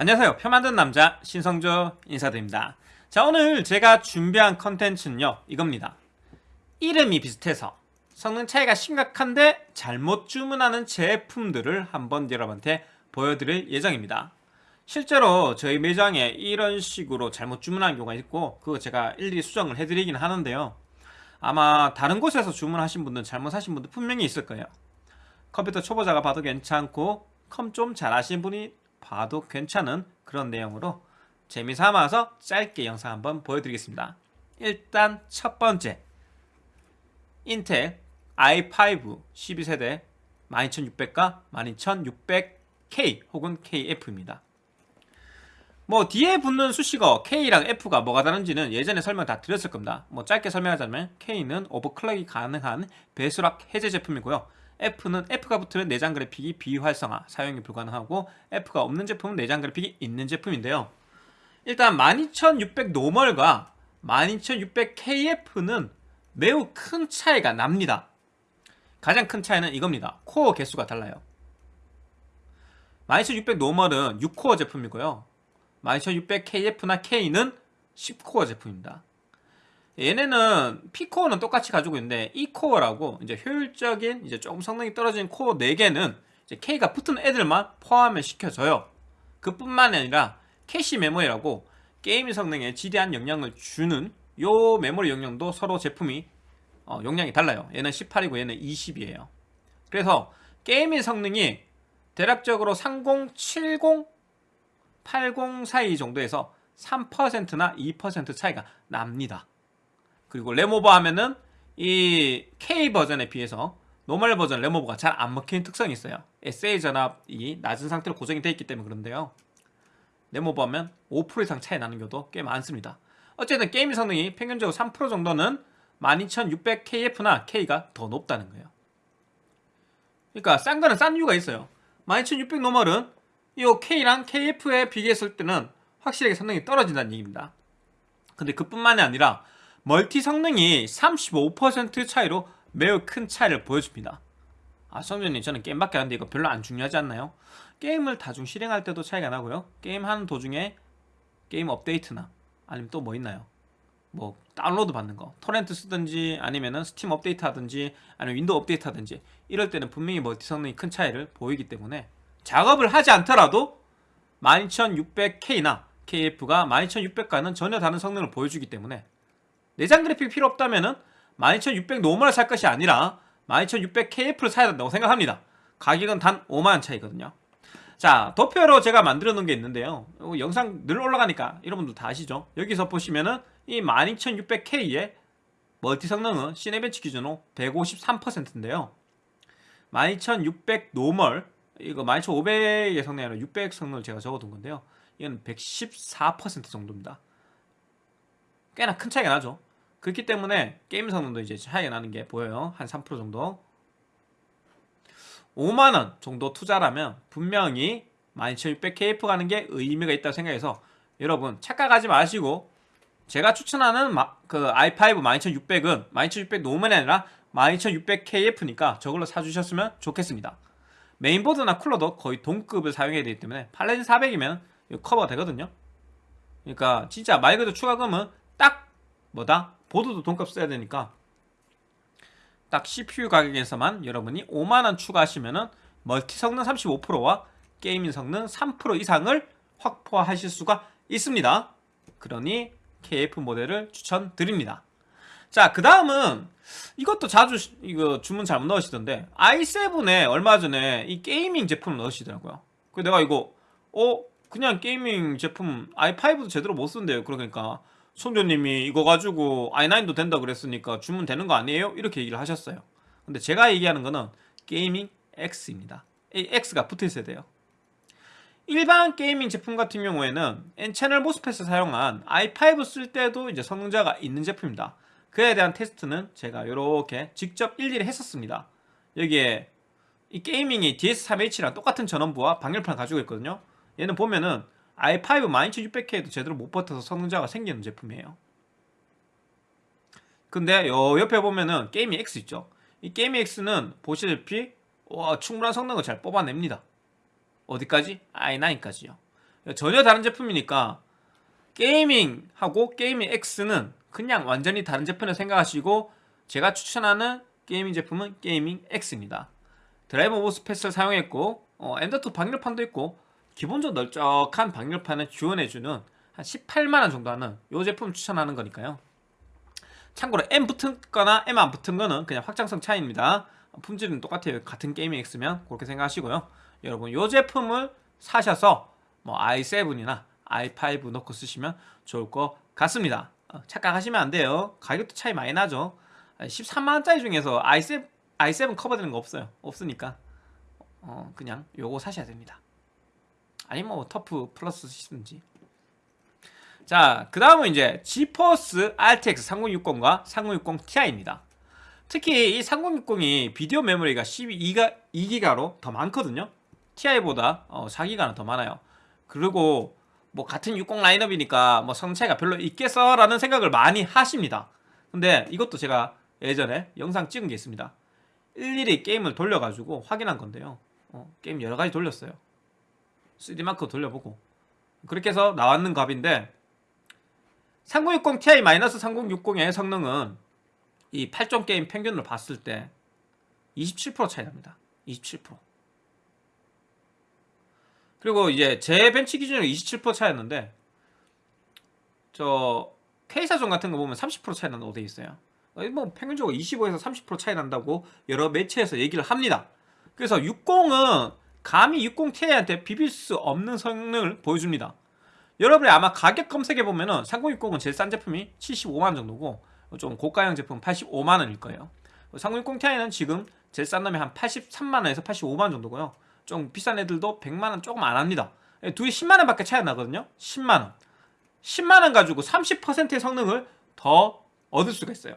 안녕하세요. 표 만든 남자 신성조 인사드립니다. 자 오늘 제가 준비한 컨텐츠는요 이겁니다. 이름이 비슷해서 성능 차이가 심각한데 잘못 주문하는 제품들을 한번 여러분한테 보여드릴 예정입니다. 실제로 저희 매장에 이런 식으로 잘못 주문한 경우가 있고 그거 제가 일일이 수정을 해드리긴 하는데요. 아마 다른 곳에서 주문하신 분들 잘못하신 분들 분명히 있을 거예요. 컴퓨터 초보자가 봐도 괜찮고 컴 좀 잘하시는 분이 봐도 괜찮은 그런 내용으로 재미삼아서 짧게 영상 한번 보여드리겠습니다. 일단 첫 번째. 인텔 i5 12세대 12600과 12600K 혹은 KF입니다. 뭐 뒤에 붙는 수식어 K랑 F가 뭐가 다른지는 예전에 설명 다 드렸을 겁니다. 뭐 짧게 설명하자면 K는 오버클럭이 가능한 배수락 해제 제품이고요 F는 F가 붙으면 내장 그래픽이 비활성화, 사용이 불가능하고 F가 없는 제품은 내장 그래픽이 있는 제품인데요. 일단 12600 normal과 12600KF는 매우 큰 차이가 납니다. 가장 큰 차이는 이겁니다. 코어 개수가 달라요. 12600 normal은 6코어 제품이고요. 12600KF나 K는 10코어 제품입니다. 얘네는 P코어는 똑같이 가지고 있는데 E코어라고 이제 효율적인 이제 조금 성능이 떨어진 코어 4개는 이제 K가 붙은 애들만 포함을 시켜줘요. 그뿐만 아니라 캐시 메모리라고 게임 성능에 지대한 영향을 주는 요 메모리 용량도 서로 제품이 어, 용량이 달라요. 얘는 18이고 얘는 20이에요. 그래서 게임의 성능이 대략적으로 30, 70, 80 사이 정도에서 3%나 2% 차이가 납니다. 그리고 램오버 하면은 이 K 버전에 비해서 normal 버전 램오버가 잘 안 먹히는 특성이 있어요. SA 전압이 낮은 상태로 고정이 되어 있기 때문에 그런데요. 램오버 하면 5% 이상 차이 나는 경우도 꽤 많습니다. 어쨌든 게임 성능이 평균적으로 3% 정도는 12600KF나 K가 더 높다는 거예요. 그러니까 싼 거는 싼 이유가 있어요. 12600 normal은 이 K랑 KF에 비교했을 때는 확실하게 성능이 떨어진다는 얘기입니다. 근데 그뿐만이 아니라 multi 성능이 35% 차이로 매우 큰 차이를 보여줍니다 아 성준님 저는 게임밖에 안 하는데 이거 별로 안 중요하지 않나요? 게임을 다중 실행할 때도 차이가 나고요 게임하는 도중에 게임 업데이트나 아니면 또 뭐 있나요? 뭐 다운로드 받는 거 토렌트 쓰든지 아니면은 스팀 업데이트 하든지 아니면 Windows 업데이트 하든지 이럴 때는 분명히 multi 성능이 큰 차이를 보이기 때문에 작업을 하지 않더라도 12600K나 KF가 12600과는 전혀 다른 성능을 보여주기 때문에 내장 그래픽 필요 없다면은 12600 normal을 살 것이 아니라 12600KF를 사야 된다고 생각합니다. 가격은 단 5만원 차이거든요. 자 도표로 제가 만들어 놓은 게 있는데요. 영상 늘 올라가니까 여러분들 다 아시죠? 여기서 보시면은 이 12600K의 multi 성능은 Cinebench 기준으로 153%인데요. 12600 normal 이거 12500의 성능이 아니라 600 성능을 제가 적어둔 건데요. 이건 114% 정도입니다 꽤나 큰 차이가 나죠. 그렇기 때문에 게임 성능도 이제 차이가 나는 게 보여요. 한 3% 정도. 5만원 정도 투자라면 분명히 12600KF 가는 게 의미가 있다고 생각해서 여러분 착각하지 마시고 제가 추천하는 그 i5 12600은 12600 normal이 아니라 12600KF니까 저걸로 사주셨으면 좋겠습니다. 메인보드나 쿨러도 거의 동급을 사용해야 되기 때문에 팔라딘 400이면 커버가 되거든요. 그러니까 진짜 말 그대로 추가금은 딱 뭐다? 보드도 동급 써야 되니까 딱 CPU 가격에서만 여러분이 5만원 추가하시면 은 multi 성능 35%와 gaming 성능 3% 이상을 확보하실 수가 있습니다. 그러니 KF 모델을 추천드립니다. 자 그 다음은 이것도 자주 이거 주문 잘못 넣으시던데 i7에 얼마 전에 이 Gaming 제품을 넣으시더라고요. 그 내가 이거 어? 그냥 Gaming 제품 i5도 제대로 못 쓴대요. 그러니까 성준님이 이거 가지고 i9도 된다 그랬으니까 주문 되는 거 아니에요? 이렇게 얘기를 하셨어요. 근데 제가 얘기하는 거는 Gaming X입니다. 이 X가 붙어 있어야 돼요. 일반 Gaming 제품 같은 경우에는 N채널 MOSFET을 사용한 i5 쓸 때도 이제 성능 저하가 있는 제품입니다. 그에 대한 테스트는 제가 이렇게 직접 일일이 했었습니다. 여기에 이 Gaming이 DS3H랑 똑같은 전원부와 방열판을 가지고 있거든요. 얘는 보면은 i5 12600K도 제대로 못 버텨서 성능 저하가 생기는 제품이에요 근데 요 옆에 보면은 Gaming X 있죠 이 Gaming X는 보시다시피 와 충분한 성능을 잘 뽑아냅니다 어디까지? i9까지요 전혀 다른 제품이니까 게이밍하고 게이밍 X는 그냥 완전히 다른 제품을 생각하시고 제가 추천하는 gaming 제품은 Gaming X입니다. 드라이버 MOSFET을 사용했고 어, M.2 방열판도 있고 기본적으로 널쩍한 방열판을 지원해주는 한 18만원 정도 하는 이 제품 추천하는 거니까요. 참고로 M 붙은 거나 M 안 붙은 거는 그냥 확장성 차이입니다. 품질은 똑같아요. 같은 게이밍 X면 그렇게 생각하시고요. 여러분 이 제품을 사셔서 뭐 i7이나 i5 넣고 쓰시면 좋을 것 같습니다. 어, 착각하시면 안 돼요. 가격도 차이 많이 나죠. 13만원짜리 중에서 i7, i7 커버되는 거 없어요. 없으니까 어, 그냥 요거 사셔야 됩니다. 아니면 뭐 터프 플러스 쓰시든지 자, 그 다음은 이제 지퍼스 RTX 3060과 3060 Ti입니다. 특히 이 3060이 비디오 메모리가 12기가 2기가로 더 많거든요. TI보다 어, 4기가는 더 많아요. 그리고 뭐 같은 60 라인업이니까 뭐 성능 차이가 별로 있겠어라는 생각을 많이 하십니다. 근데 이것도 제가 예전에 영상 찍은 게 있습니다. 일일이 게임을 돌려가지고 확인한 건데요. 어, 게임 여러 가지 돌렸어요. 3D마크 돌려보고 그렇게 해서 나왔는 값인데 3060 Ti-3060의 성능은 이 8점 게임 평균을 봤을 때 27% 차이 납니다. 27%. 그리고 이제 제 벤치 기준으로 27% 차이였는데 저 K사전 같은 거 보면 30% 차이 난다고 돼 있어요. 뭐 평균적으로 25에서 30% 차이 난다고 여러 매체에서 얘기를 합니다. 그래서 60은 감히 60 Ti한테 비빌 수 없는 성능을 보여줍니다. 여러분이 아마 가격 검색해 보면 은 3060은 제일 싼 제품이 75만 정도고 좀 고가형 제품 85만 원일 거예요. 3060 Ti는 지금 제일 싼 놈이 한 83만 원에서 85만 정도고요. 좀 비싼 애들도 100만 원 조금 안 합니다. 둘이 10만 원 밖에 차이 안 나거든요. 10만 원. 10만 원 가지고 30%의 성능을 더 얻을 수가 있어요.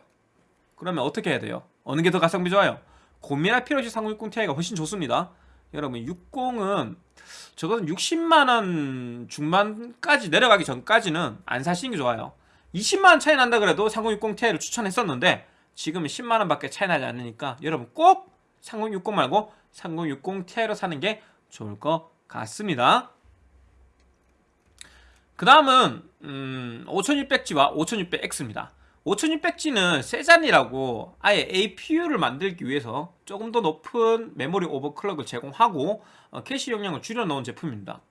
그러면 어떻게 해야 돼요? 어느 게 더 가성비 좋아요? 고민할 필요 없이 3060 Ti가 훨씬 좋습니다. 여러분 60은 저거는 60만원 중반까지 내려가기 전까지는 안 사시는 게 좋아요. 20만원 차이 난다 그래도 3060 Ti를 추천했었는데 지금은 10만원 밖에 차이 나지 않으니까 여러분 꼭 3060 말고 3060 Ti로 사는 게 좋을 것 같습니다. 그 다음은 음, 5600G와 5600X입니다 5600G는 세잔이라고 아예 APU를 만들기 위해서 조금 더 높은 메모리 overclock을 제공하고 어, 캐시 용량을 줄여놓은 제품입니다.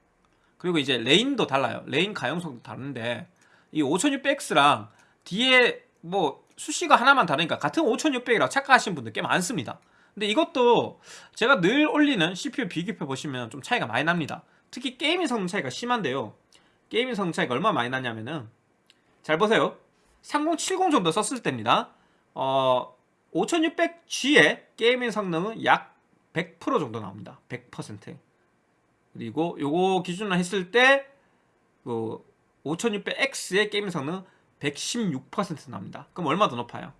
그리고 이제 레인도 달라요. 레인 가용성도 다른데 이 5600X랑 뒤에 뭐 숫자가 하나만 다르니까 같은 5600이라고 착각하시는 분들 꽤 많습니다. 근데 이것도 제가 늘 올리는 CPU 비교표 보시면 좀 차이가 많이 납니다. 특히 gaming 성능 차이가 심한데요. gaming 성능 차이가 얼마나 많이 나냐면은 잘 보세요. 3070 정도 썼을 때입니다. 어, 5600G의 gaming 성능은 약 100% 정도 나옵니다. 100% 그리고 요거 기준으로 했을 때 그 5600X의 gaming 성능 116% 나옵니다. 그럼 얼마 더 높아요?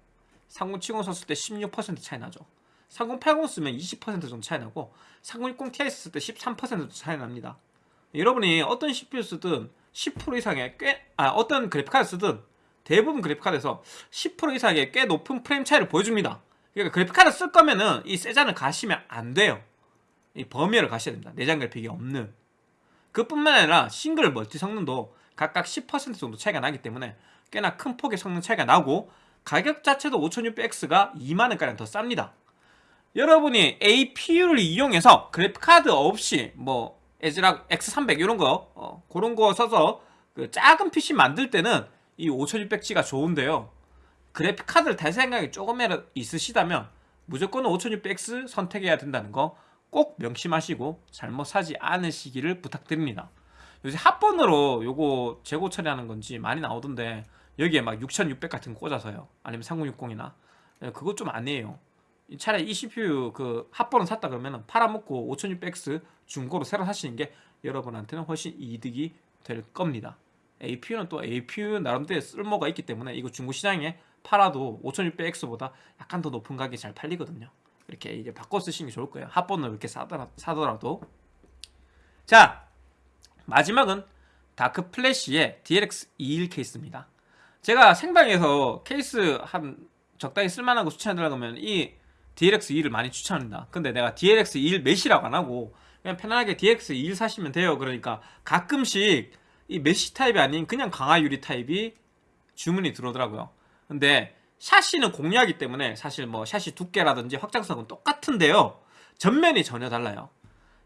3070 썼을 때 16% 차이 나죠. 3080 쓰면 20% 정도 차이 나고 3060 Ti 썼을 때 13% 차이 납니다. 여러분이 어떤 CPU 쓰든 10% 이상의 꽤, 아, 어떤 그래픽카드 쓰든 대부분 그래픽카드에서 10% 이상의 꽤 높은 프레임 차이를 보여줍니다. 그러니까 그래픽카드 쓸 거면은 이 세잔을 가시면 안 돼요. 이 범위를 가셔야 됩니다. 내장 그래픽이 없는. 그뿐만 아니라 싱글 멀티 성능도 각각 10% 정도 차이가 나기 때문에 꽤나 큰 폭의 성능 차이가 나고 가격 자체도 5600X가 2만원가량 더 쌉니다. 여러분이 APU를 이용해서 그래픽카드 없이 뭐 에즈락 X300 이런 거 어, 그런 거 써서 그 작은 PC 만들 때는 이 5600G가 좋은데요. 그래픽 카드를 달 생각이 조금이라도 있으시다면 무조건 5600X 선택해야 된다는 거 꼭 명심하시고 잘못 사지 않으시기를 부탁드립니다. 요새 합본으로 요거 재고 처리하는 건지 많이 나오던데 여기에 막 6600 같은 거 꽂아서요. 아니면 3060이나. 그거 좀 아니에요. 차라리 이 CPU 그 합본을 샀다 그러면 팔아먹고 5600X 중고로 새로 사시는 게 여러분한테는 훨씬 이득이 될 겁니다 APU는 또 APU 나름대로 쓸모가 있기 때문에 이거 중고 시장에 팔아도 5600X보다 약간 더 높은 가격에 잘 팔리거든요. 이렇게 이제 바꿔 쓰시는 게 좋을 거예요. 합본을 이렇게 사더라, 사더라도. 자, 마지막은 다크 플래시의 DLX 21 케이스입니다. 제가 생방에서 케이스 한 적당히 쓸만한 거 추천해달라고 하면 이 DLX 2를 많이 추천합니다. 근데 내가 DLX 21 메시라고 안 하고 그냥 편안하게 DX21 사시면 돼요. 그러니까 가끔씩 이 메시 타입이 아닌 그냥 강화 유리 타입이 주문이 들어오더라고요. 근데 샤시는 공유하기 때문에 사실 뭐 샤시 두께라든지 확장성은 똑같은데요. 전면이 전혀 달라요.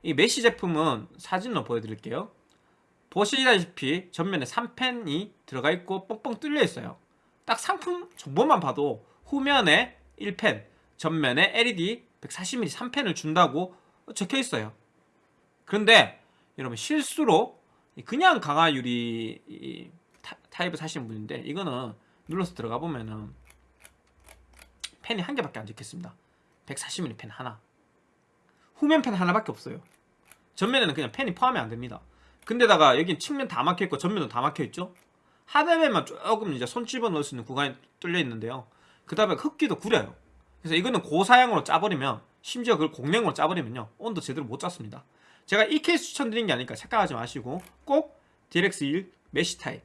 이 메시 제품은 사진으로 보여드릴게요. 보시다시피 전면에 3펜이 들어가 있고 뻥뻥 뚫려 있어요. 딱 상품 정보만 봐도 후면에 1펜, 전면에 LED 140mm 3펜을 준다고 적혀 있어요. 그런데 여러분 실수로 그냥 강화 유리 타입을 사시는 분인데 이거는 눌러서 들어가 보면은 펜이 한 개밖에 안 적혀있습니다. 140mm 펜 하나. 후면 팬 하나밖에 없어요. 전면에는 그냥 팬이 포함이 안 됩니다. 근데다가 여긴 측면 다 막혀 있고 전면도 다 막혀 있죠. 하단에만 조금 이제 손 집어 넣을 수 있는 구간이 뚫려 있는데요. 그 다음에 흡기도 구려요. 그래서 이거는 고사양으로 짜버리면 심지어 그걸 공랭으로 짜버리면요 온도 제대로 못 잡습니다. 제가 이 케이스 추천드린 게 아니니까 착각하지 마시고 꼭 DLX1 메시 타입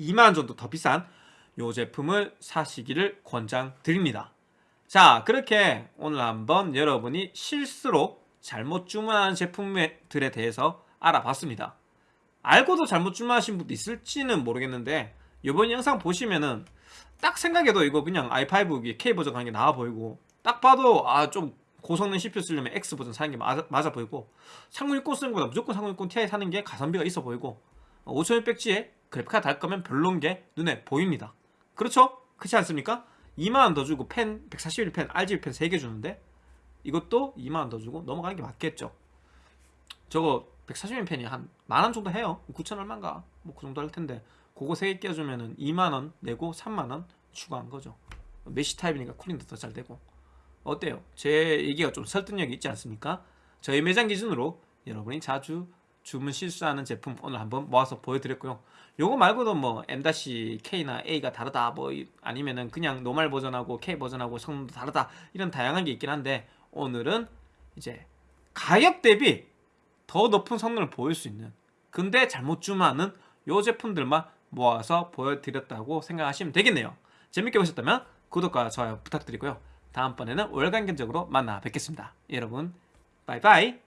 2만원 정도 더 비싼 요 제품을 사시기를 권장드립니다. 자 그렇게 오늘 한번 여러분이 실수로 잘못 주문하는 제품들에 대해서 알아봤습니다. 알고도 잘못 주문하신 분도 있을지는 모르겠는데 이번 영상 보시면은 딱 생각해도 이거 그냥 i5 K 버전 가는 게 나아 보이고 딱 봐도 아좀 고성능 CPU 쓰려면 X 버전 사는 게 맞아, 맞아 보이고 3060 쓰는 것보다 무조건 3060 Ti 사는 게 가성비가 있어 보이고 5600G에 그래픽카드 달 거면 별론 게 눈에 보입니다. 그렇죠? 그렇지 않습니까? 2만원 더 주고 펜 141펜 RGB 펜 3개 주는데 이것도 2만원 더 주고 넘어가는 게 맞겠죠. 저거 140mm 펜이 한 만원 정도 해요. 9천 얼마인가? 뭐 그 정도 할 텐데 그거 3개 껴주면 은 2만원 내고 3만원 추가한 거죠. 메시 타입이니까 쿨링도 더 잘 되고 어때요? 제 얘기가 좀 설득력이 있지 않습니까? 저희 매장 기준으로 여러분이 자주 주문 실수하는 제품 오늘 한번 모아서 보여드렸고요. 요거 말고도 뭐 M-K나 A가 다르다 뭐 이- 아니면은 그냥 노말 버전하고 K 버전하고 성능도 다르다 이런 다양한 게 있긴 한데 오늘은 이제 가격 대비 더 높은 성능을 보일 수 있는 근데 잘못 주문하는 요 제품들만 모아서 보여드렸다고 생각하시면 되겠네요. 재밌게 보셨다면 구독과 좋아요 부탁드리고요. 다음번에는 월간 견적으로 만나 뵙겠습니다. 여러분 바이바이